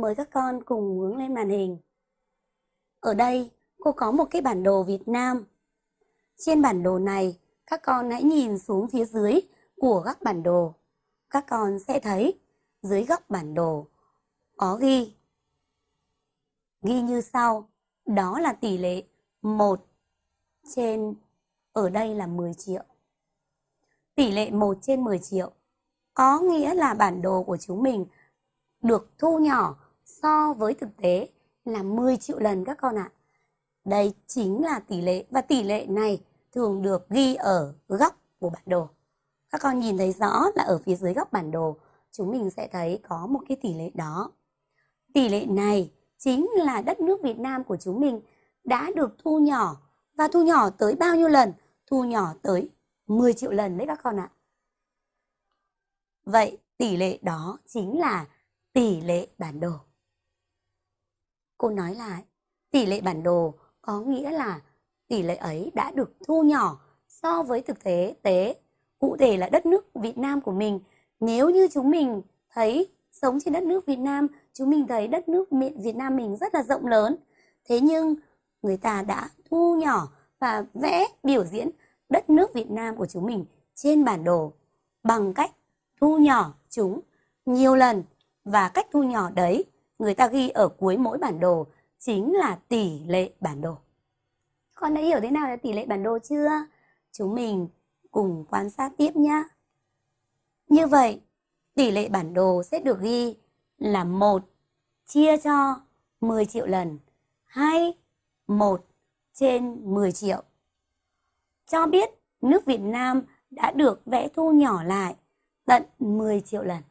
Mời các con cùng hướng lên màn hình. Ở đây cô có một cái bản đồ Việt Nam. Trên bản đồ này, các con hãy nhìn xuống phía dưới của các bản đồ. Các con sẽ thấy dưới góc bản đồ có ghi. Ghi như sau, đó là tỷ lệ 1 trên, ở đây là 10 triệu. Tỷ lệ 1 trên 10 triệu có nghĩa là bản đồ của chúng mình được thu nhỏ so với thực tế là 10 triệu lần các con ạ. Đây chính là tỷ lệ, và tỷ lệ này thường được ghi ở góc của bản đồ. Các con nhìn thấy rõ là ở phía dưới góc bản đồ, chúng mình sẽ thấy có một cái tỷ lệ đó. Tỷ lệ này chính là đất nước Việt Nam của chúng mình đã được thu nhỏ, và thu nhỏ tới bao nhiêu lần? Thu nhỏ tới 10 triệu lần đấy các con ạ. Vậy tỷ lệ đó chính là tỷ lệ bản đồ. Cô nói lại, tỷ lệ bản đồ có nghĩa là tỷ lệ ấy đã được thu nhỏ so với thực tế tế. Cụ thể là đất nước Việt Nam của mình. Nếu như chúng mình thấy sống trên đất nước Việt Nam, chúng mình thấy đất nước Việt Nam mình rất là rộng lớn. Thế nhưng người ta đã thu nhỏ và vẽ biểu diễn đất nước Việt Nam của chúng mình trên bản đồ bằng cách thu nhỏ chúng nhiều lần và cách thu nhỏ đấy người ta ghi ở cuối mỗi bản đồ chính là tỷ lệ bản đồ. Con đã hiểu thế nào là tỷ lệ bản đồ chưa? Chúng mình cùng quan sát tiếp nhé. Như vậy, tỷ lệ bản đồ sẽ được ghi là 1 chia cho 10 triệu lần hay 1 trên 10 triệu. Cho biết nước Việt Nam đã được vẽ thu nhỏ lại tận 10 triệu lần.